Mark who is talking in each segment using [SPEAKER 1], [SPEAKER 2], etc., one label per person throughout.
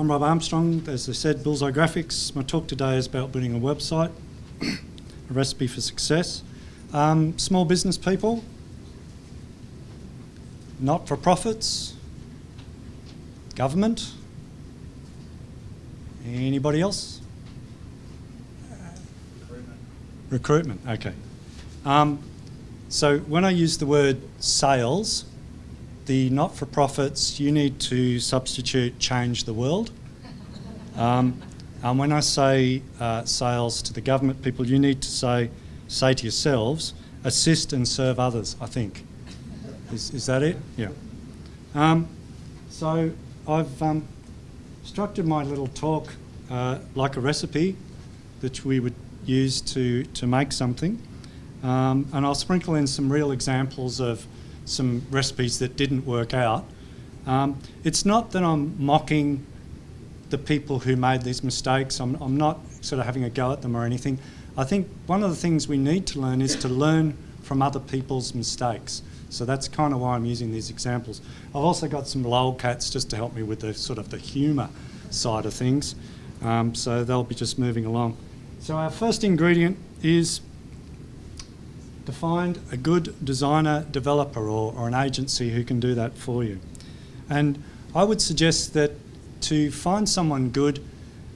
[SPEAKER 1] I'm Rob Armstrong. As I said, Bullseye Graphics. My talk today is about building a website, a recipe for success. Um, small business people, not-for-profits, government. Anybody else?
[SPEAKER 2] Recruitment.
[SPEAKER 1] Recruitment, okay. Um, so when I use the word sales, the not-for-profits, you need to substitute change the world. Um, and when I say uh, sales to the government people, you need to say, say to yourselves, assist and serve others, I think. Is, is that it? Yeah. Um, so I've um, structured my little talk uh, like a recipe that we would use to, to make something. Um, and I'll sprinkle in some real examples of some recipes that didn't work out. Um, it's not that I'm mocking the people who made these mistakes. I'm, I'm not sort of having a go at them or anything. I think one of the things we need to learn is to learn from other people's mistakes. So that's kind of why I'm using these examples. I've also got some lolcats just to help me with the sort of the humour side of things. Um, so they'll be just moving along. So our first ingredient is to find a good designer developer or, or an agency who can do that for you. And I would suggest that to find someone good,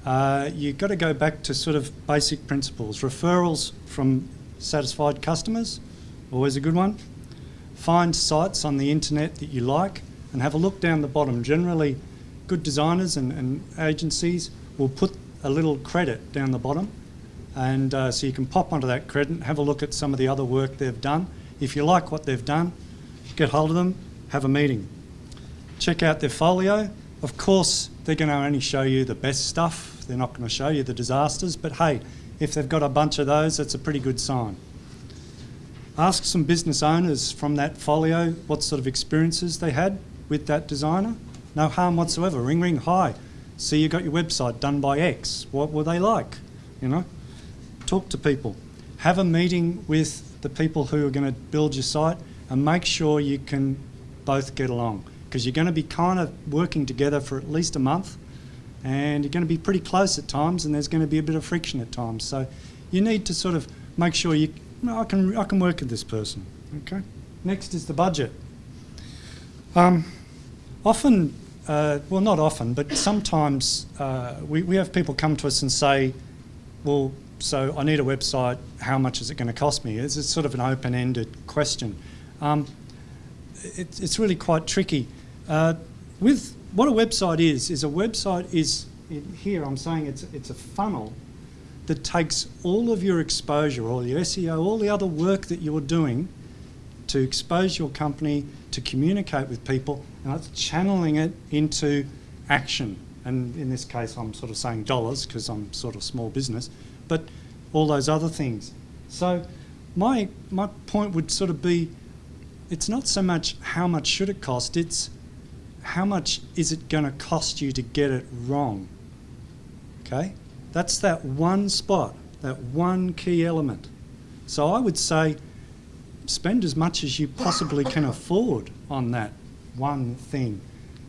[SPEAKER 1] uh, you've got to go back to sort of basic principles. Referrals from satisfied customers, always a good one. Find sites on the internet that you like and have a look down the bottom. Generally, good designers and, and agencies will put a little credit down the bottom and uh, so you can pop onto that credit and have a look at some of the other work they've done. If you like what they've done, get hold of them, have a meeting. Check out their folio. Of course, they're going to only show you the best stuff. They're not going to show you the disasters, but hey, if they've got a bunch of those, that's a pretty good sign. Ask some business owners from that folio what sort of experiences they had with that designer. No harm whatsoever. Ring, ring, hi. See, you got your website done by X. What were they like? You know? Talk to people. Have a meeting with the people who are going to build your site and make sure you can both get along because you're going to be kind of working together for at least a month and you're going to be pretty close at times and there's going to be a bit of friction at times. So you need to sort of make sure you, I can, I can work with this person, okay? Next is the budget. Um, often, uh, well not often, but sometimes uh, we, we have people come to us and say, well, so I need a website, how much is it going to cost me? It's, sort of an open-ended question. Um, it, it's really quite tricky. Uh, with what a website is, is a website is, here I'm saying it's, it's a funnel that takes all of your exposure, all your SEO, all the other work that you're doing to expose your company, to communicate with people, and it's channeling it into action. And in this case, I'm sort of saying dollars because I'm sort of small business but all those other things. So my, my point would sort of be, it's not so much how much should it cost, it's how much is it going to cost you to get it wrong. Okay? That's that one spot, that one key element. So I would say spend as much as you possibly can afford on that one thing.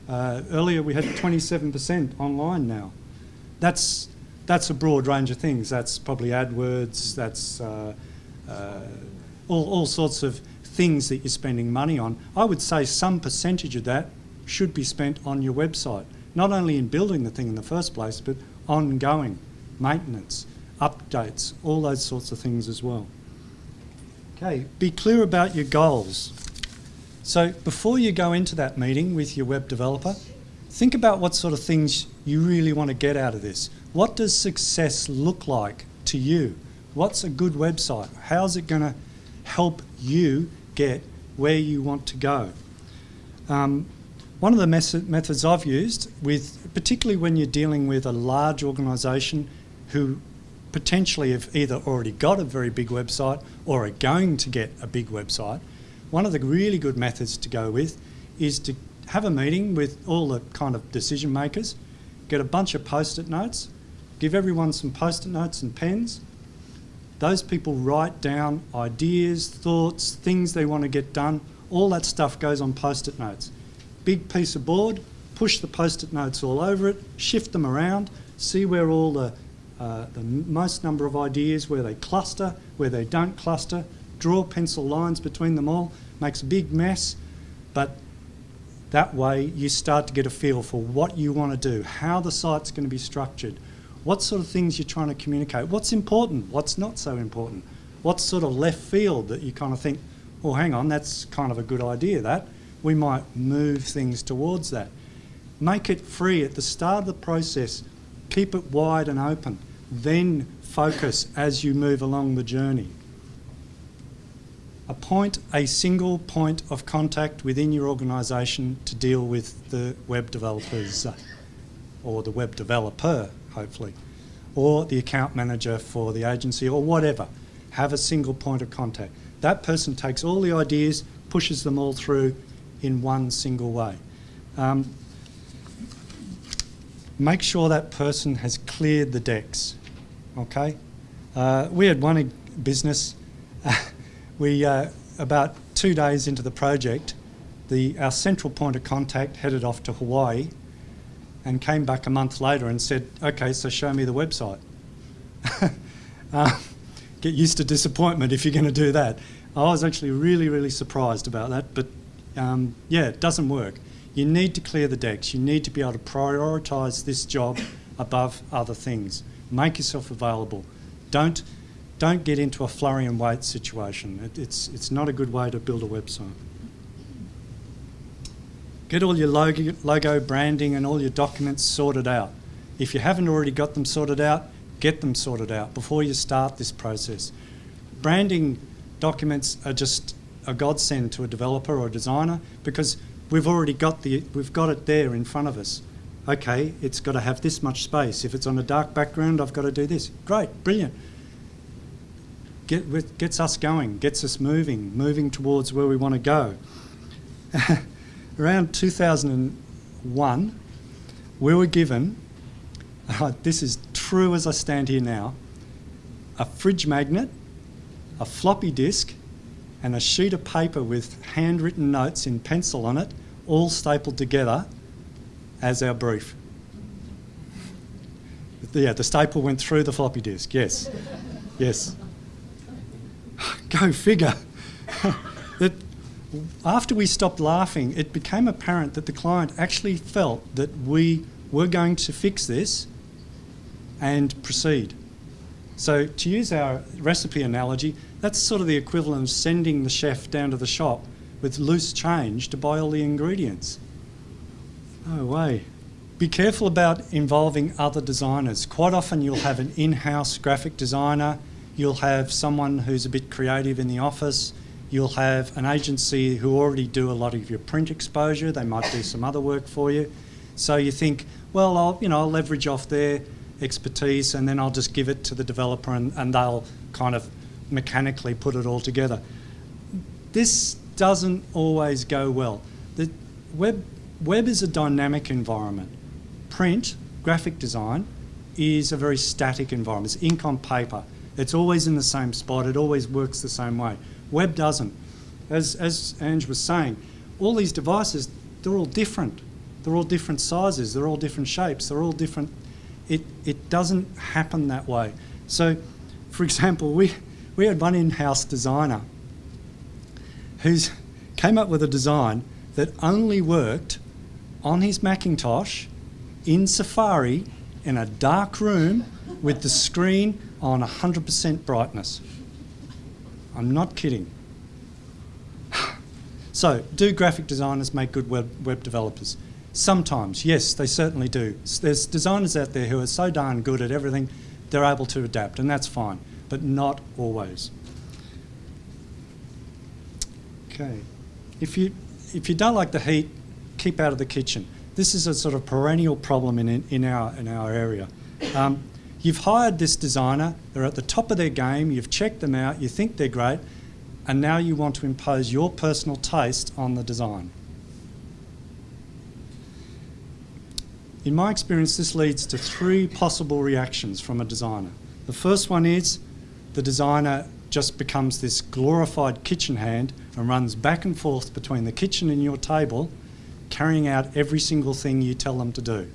[SPEAKER 1] Uh, earlier we had 27% online now. That's that's a broad range of things. That's probably AdWords, that's uh, uh, all, all sorts of things that you're spending money on. I would say some percentage of that should be spent on your website, not only in building the thing in the first place, but ongoing maintenance, updates, all those sorts of things as well. Okay, be clear about your goals. So before you go into that meeting with your web developer, think about what sort of things you really want to get out of this. What does success look like to you? What's a good website? How's it going to help you get where you want to go? Um, one of the methods I've used, with particularly when you're dealing with a large organisation who potentially have either already got a very big website or are going to get a big website, one of the really good methods to go with is to have a meeting with all the kind of decision makers, get a bunch of post-it notes, Give everyone some post-it notes and pens. Those people write down ideas, thoughts, things they want to get done. All that stuff goes on post-it notes. Big piece of board, push the post-it notes all over it, shift them around, see where all the, uh, the most number of ideas, where they cluster, where they don't cluster, draw pencil lines between them all, makes a big mess, but that way you start to get a feel for what you want to do, how the site's going to be structured, what sort of things you're trying to communicate, what's important, what's not so important, what's sort of left field that you kind of think, well, hang on, that's kind of a good idea, that. We might move things towards that. Make it free at the start of the process. Keep it wide and open. Then focus as you move along the journey. Appoint a single point of contact within your organisation to deal with the web developers or the web developer, hopefully, or the account manager for the agency or whatever. Have a single point of contact. That person takes all the ideas, pushes them all through in one single way. Um, make sure that person has cleared the decks, okay? Uh, we had one business we, uh, about two days into the project, the, our central point of contact headed off to Hawaii and came back a month later and said, okay, so show me the website. uh, get used to disappointment if you're going to do that. I was actually really, really surprised about that, but um, yeah, it doesn't work. You need to clear the decks. You need to be able to prioritise this job above other things. Make yourself available. Don't don't get into a flurry and wait situation. It, it's, it's not a good way to build a website. Get all your logo, logo, branding and all your documents sorted out. If you haven't already got them sorted out, get them sorted out before you start this process. Branding documents are just a godsend to a developer or a designer because we've already got the we've got it there in front of us. Okay, it's got to have this much space. If it's on a dark background, I've got to do this. Great, brilliant get, gets us going, gets us moving, moving towards where we want to go. Around 2001, we were given, uh, this is true as I stand here now, a fridge magnet, a floppy disk, and a sheet of paper with handwritten notes in pencil on it, all stapled together as our brief. Yeah, the staple went through the floppy disk, yes. Yes. Go figure. after we stopped laughing, it became apparent that the client actually felt that we were going to fix this and proceed. So to use our recipe analogy, that's sort of the equivalent of sending the chef down to the shop with loose change to buy all the ingredients. No way. Be careful about involving other designers. Quite often you'll have an in-house graphic designer You'll have someone who's a bit creative in the office. You'll have an agency who already do a lot of your print exposure. They might do some other work for you. So you think, well, I'll, you know, I'll leverage off their expertise and then I'll just give it to the developer and, and they'll kind of mechanically put it all together. This doesn't always go well. The web, web is a dynamic environment. Print, graphic design, is a very static environment. It's ink on paper. It's always in the same spot. It always works the same way. Web doesn't. As, as Ange was saying, all these devices, they're all different. They're all different sizes. They're all different shapes. They're all different. It, it doesn't happen that way. So, for example, we, we had one in-house designer who's came up with a design that only worked on his Macintosh in Safari in a dark room with the screen on 100% brightness. I'm not kidding. so, do graphic designers make good web, web developers? Sometimes, yes, they certainly do. There's designers out there who are so darn good at everything, they're able to adapt, and that's fine, but not always. Okay. If you, if you don't like the heat, keep out of the kitchen. This is a sort of perennial problem in, in, our, in our area. Um, You've hired this designer, they're at the top of their game, you've checked them out, you think they're great, and now you want to impose your personal taste on the design. In my experience, this leads to three possible reactions from a designer. The first one is the designer just becomes this glorified kitchen hand and runs back and forth between the kitchen and your table, carrying out every single thing you tell them to do.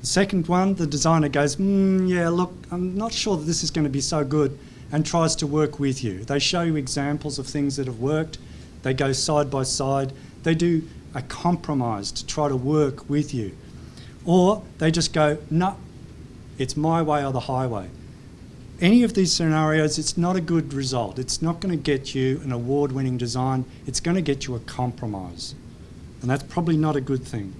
[SPEAKER 1] The second one, the designer goes, mm, yeah, look, I'm not sure that this is going to be so good, and tries to work with you. They show you examples of things that have worked. They go side by side. They do a compromise to try to work with you. Or they just go, no, it's my way or the highway. Any of these scenarios, it's not a good result. It's not going to get you an award-winning design. It's going to get you a compromise. And that's probably not a good thing.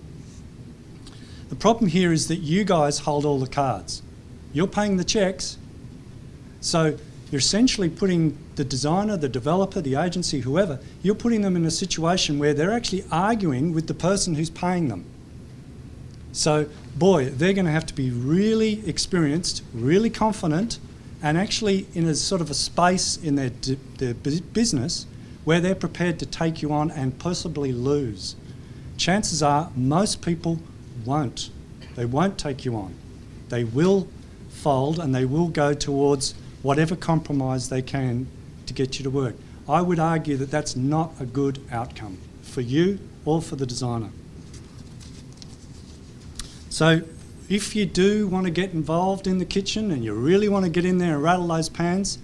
[SPEAKER 1] The problem here is that you guys hold all the cards. You're paying the checks. So you're essentially putting the designer, the developer, the agency, whoever, you're putting them in a situation where they're actually arguing with the person who's paying them. So, boy, they're going to have to be really experienced, really confident, and actually in a sort of a space in their, their business where they're prepared to take you on and possibly lose. Chances are most people won't. They won't take you on. They will fold and they will go towards whatever compromise they can to get you to work. I would argue that that's not a good outcome for you or for the designer. So if you do want to get involved in the kitchen and you really want to get in there and rattle those pans,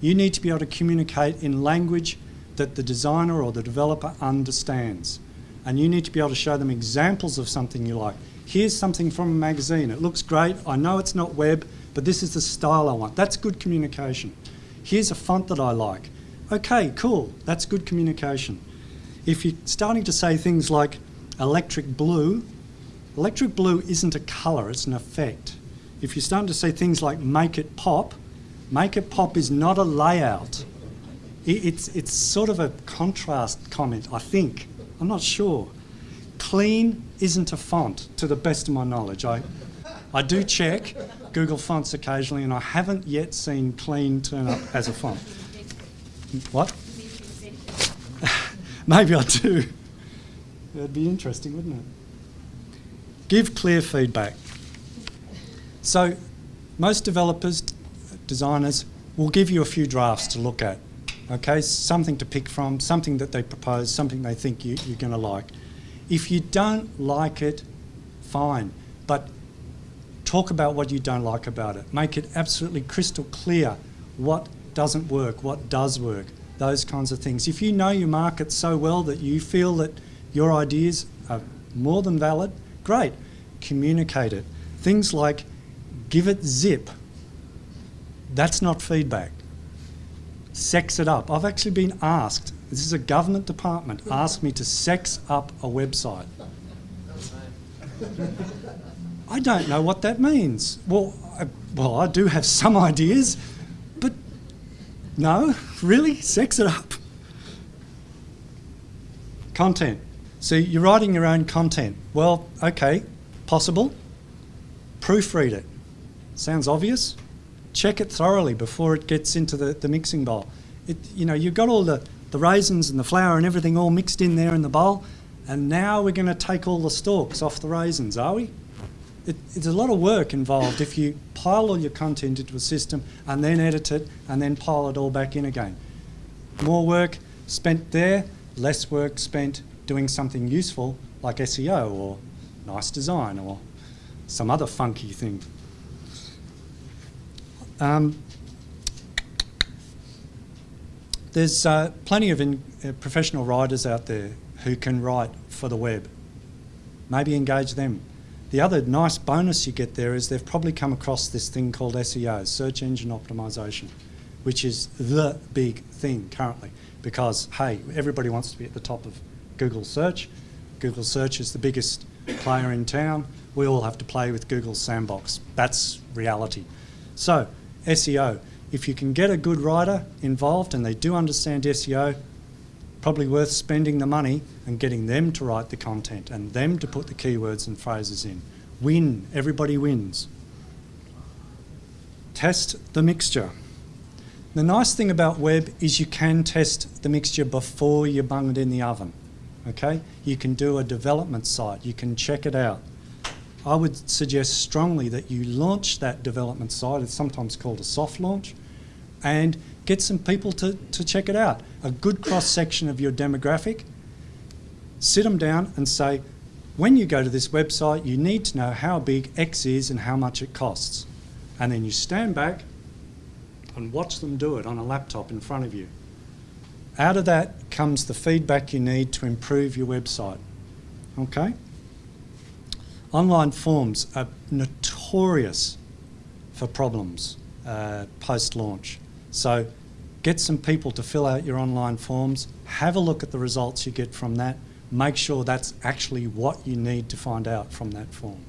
[SPEAKER 1] you need to be able to communicate in language that the designer or the developer understands. And you need to be able to show them examples of something you like. Here's something from a magazine. It looks great. I know it's not web, but this is the style I want. That's good communication. Here's a font that I like. Okay, cool, that's good communication. If you're starting to say things like electric blue, electric blue isn't a colour, it's an effect. If you're starting to say things like make it pop, make it pop is not a layout. It's, it's sort of a contrast comment, I think. I'm not sure. Clean isn't a font, to the best of my knowledge. I, I do check Google Fonts occasionally, and I haven't yet seen clean turn up as a font. What? Maybe I do. That'd be interesting, wouldn't it? Give clear feedback. So, most developers, designers, will give you a few drafts to look at. Okay, something to pick from, something that they propose, something they think you, you're going to like. If you don't like it, fine. But talk about what you don't like about it. Make it absolutely crystal clear what doesn't work, what does work, those kinds of things. If you know your market so well that you feel that your ideas are more than valid, great, communicate it. Things like give it zip. That's not feedback. Sex it up. I've actually been asked, this is a government department, asked me to sex up a website. I don't know what that means. Well, I, well, I do have some ideas, but no, really? Sex it up. Content. So you're writing your own content. Well, okay, possible. Proofread it. Sounds obvious. Check it thoroughly before it gets into the, the mixing bowl. It, you know, you've got all the, the raisins and the flour and everything all mixed in there in the bowl, and now we're going to take all the stalks off the raisins, are we? it, it's a lot of work involved if you pile all your content into a system and then edit it and then pile it all back in again. More work spent there, less work spent doing something useful like SEO or nice design or some other funky thing. Um, there's uh, plenty of in, uh, professional writers out there who can write for the web. Maybe engage them. The other nice bonus you get there is they've probably come across this thing called SEO, search engine optimization, which is the big thing currently because, hey, everybody wants to be at the top of Google search. Google search is the biggest player in town. We all have to play with Google sandbox. That's reality. So, SEO, if you can get a good writer involved and they do understand SEO, probably worth spending the money and getting them to write the content and them to put the keywords and phrases in. Win, everybody wins. Test the mixture. The nice thing about web is you can test the mixture before you bung it in the oven. Okay? You can do a development site, you can check it out. I would suggest strongly that you launch that development site, it's sometimes called a soft launch, and get some people to, to check it out. A good cross section of your demographic. sit them down and say, when you go to this website, you need to know how big X is and how much it costs. And then you stand back and watch them do it on a laptop in front of you. Out of that comes the feedback you need to improve your website. Okay? Online forms are notorious for problems uh, post launch. So get some people to fill out your online forms, have a look at the results you get from that, make sure that's actually what you need to find out from that form.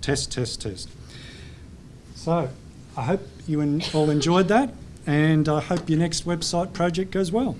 [SPEAKER 1] Test, test, test. So I hope you all enjoyed that and I hope your next website project goes well.